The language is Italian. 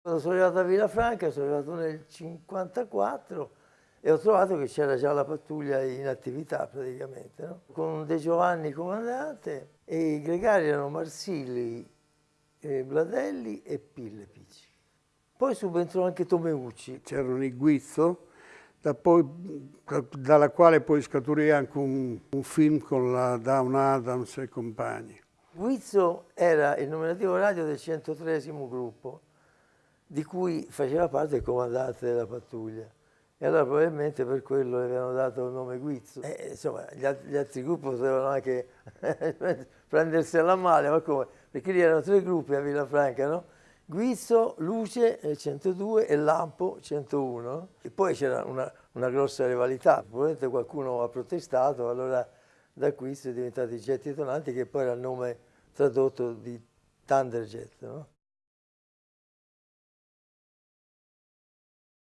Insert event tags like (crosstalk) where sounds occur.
Quando sono arrivato a Villafranca, sono arrivato nel 1954 e ho trovato che c'era già la pattuglia in attività praticamente, no? con De Giovanni comandante e i gregari erano Marsilli, eh, Bladelli e Pillepici. Poi subentrò anche Tomeucci. C'erano i Guizzo, da poi, dalla quale poi scaturì anche un, un film con la Down Adams e compagni. Guizzo era il nominativo radio del 103 gruppo, di cui faceva parte il comandante della pattuglia. E allora probabilmente per quello le avevano dato il nome Guizzo. E, insomma, gli, altri, gli altri gruppi potevano anche (laughs) prendersela male, ma come? Perché lì erano tre gruppi a Villafranca, no? Guizzo, Luce 102 e Lampo 101. E poi c'era una, una, grossa rivalità, probabilmente qualcuno ha protestato, allora da qui sono diventati Getti Tonanti che poi era il nome tradotto di Thunderjet. No?